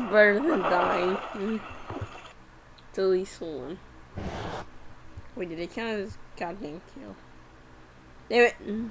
better than dying. Mm. Least one. Wait, did it count as goddamn kill? Damn it. Mm.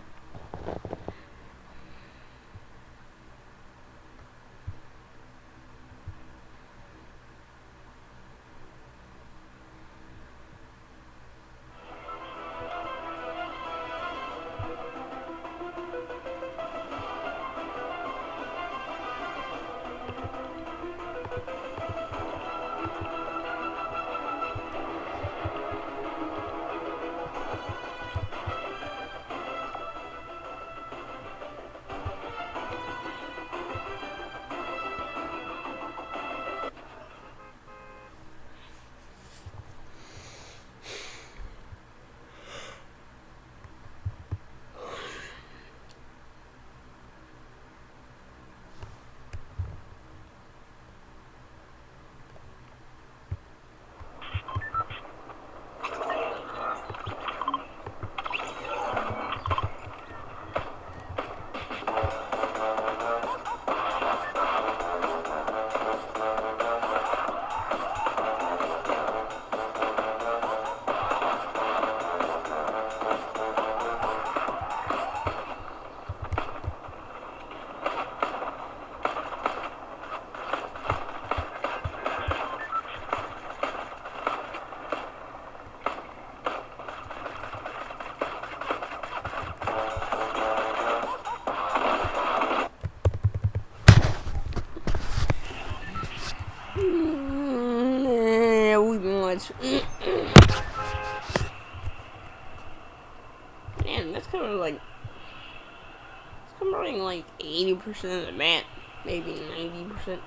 80% of the map, maybe 90%.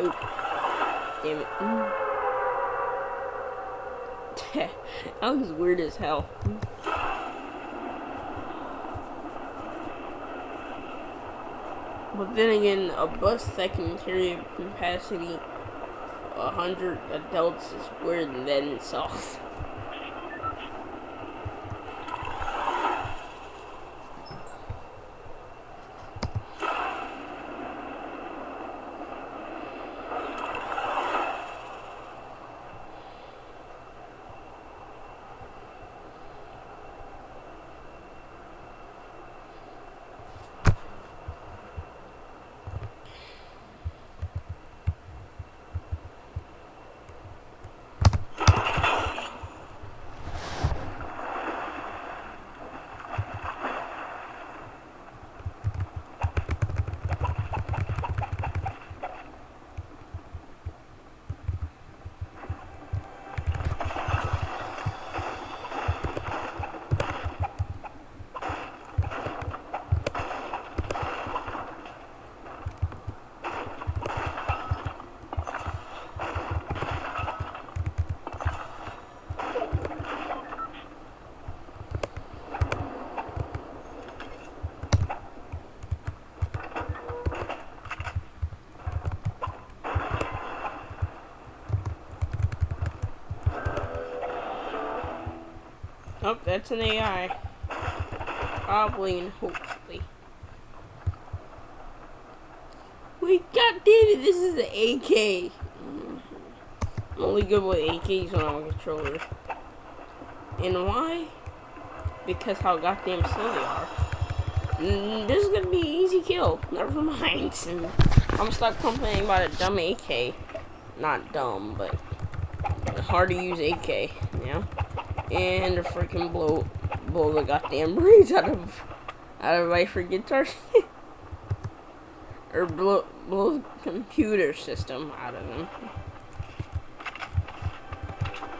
Oop. Damn it. Mm. that was weird as hell. But then again, a bus that can carry a capacity 100 adults is weird in that itself. Oh, that's an AI. Probably and hopefully. Wait, god damn this is an AK. I'm only good with AKs when I'm a controller. And why? Because how goddamn slow they are. Mm, this is gonna be an easy kill. Never mind. I'm stuck complaining about a dumb AK. Not dumb, but hard to use AK, know? And freaking blow blow the goddamn brains out of out of my freaking target. or blow blow the computer system out of them.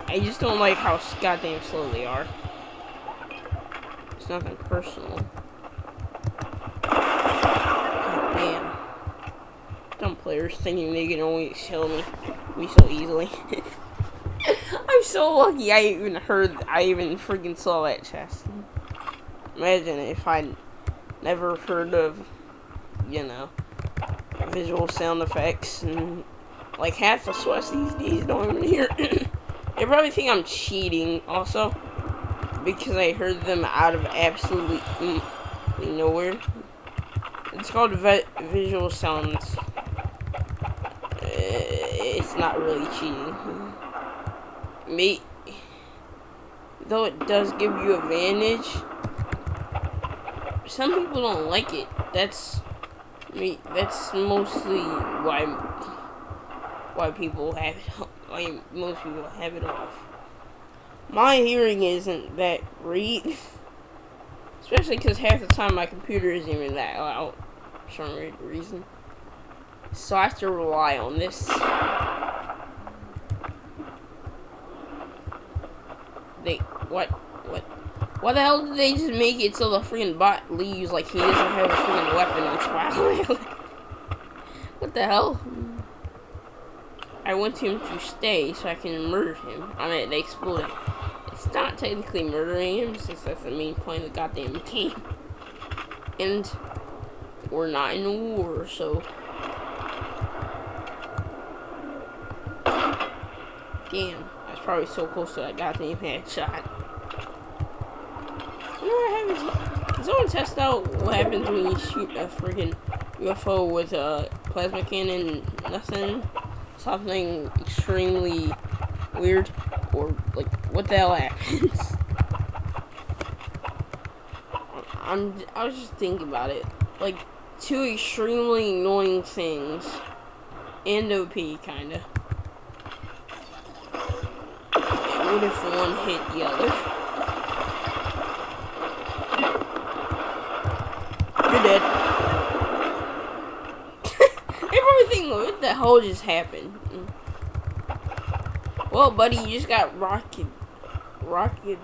I just don't like how goddamn slow they are. It's nothing personal. God damn. Dumb players thinking they can always kill me, me so easily. So lucky I even heard, I even freaking saw that chest. Imagine if I'd never heard of, you know, visual sound effects and like half the sweats these days don't even hear. they probably think I'm cheating also because I heard them out of absolutely nowhere. It's called vi visual sounds. Uh, it's not really cheating. Me, though it does give you advantage. Some people don't like it. That's me. That's mostly why why people have it. Why most people have it off. My hearing isn't that great. Especially because half the time my computer isn't even that loud for some reason. So I have to rely on this. They, what, what, why the hell did they just make it so the freaking bot leaves like he doesn't have a freaking weapon what the hell? I want him to stay so I can murder him. I mean, they exploded. It's not technically murdering him, since that's the main point of the goddamn game. And we're not in a war, so. Damn, probably so close to that goddamn headshot. You know what happens? Someone test out what happens when you shoot a freaking UFO with a plasma cannon? Nothing. Something extremely weird or like what the hell happens? I'm I was just thinking about it. Like two extremely annoying things and OP kinda. What if one hit the other? You're dead. Everything what the hell just happened? Well, buddy, you just got rocket, rocket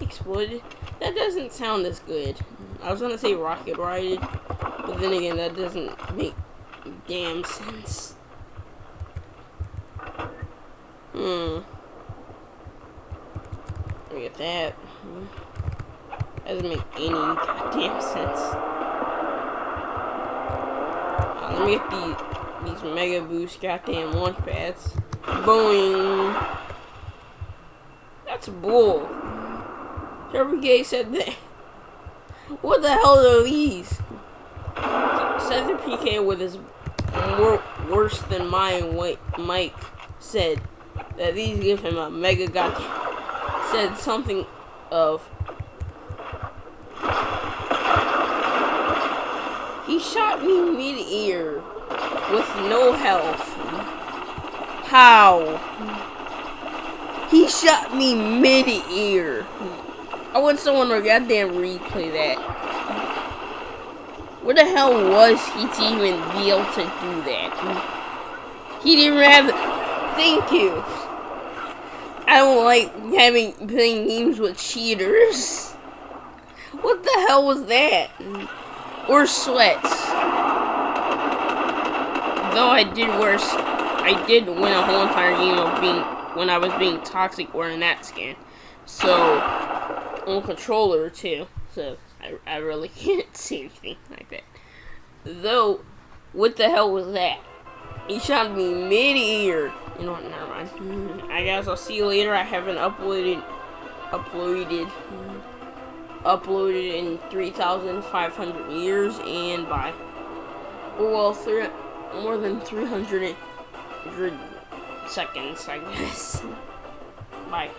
exploded. That doesn't sound as good. I was gonna say rocket righted, but then again, that doesn't make damn sense. Hmm. Look at that. Doesn't make any goddamn sense. Uh, let me get these, these Mega Boost goddamn launch pads. Boing. That's bull. Sherry Gay said that. What the hell are these? Cedric PK with his wor worse than mine Mike said that these give him a mega god. Said something of. He shot me mid-ear with no health. How? He shot me mid-ear. I want someone to goddamn replay that. Where the hell was he to even be able to do that? He didn't have... Thank you. I don't like having playing games with cheaters. What the hell was that? Or sweats. Though I did worse I did win a whole entire game of being when I was being toxic wearing that skin. So on controller too. So I, I really can't see anything like that. Though, what the hell was that? He shot me mid-ear. You know what? Never mind. I guess I'll see you later. I haven't uploaded, uploaded, uploaded in 3,500 years, and bye. Well, three, more than 300 seconds, I guess. Bye.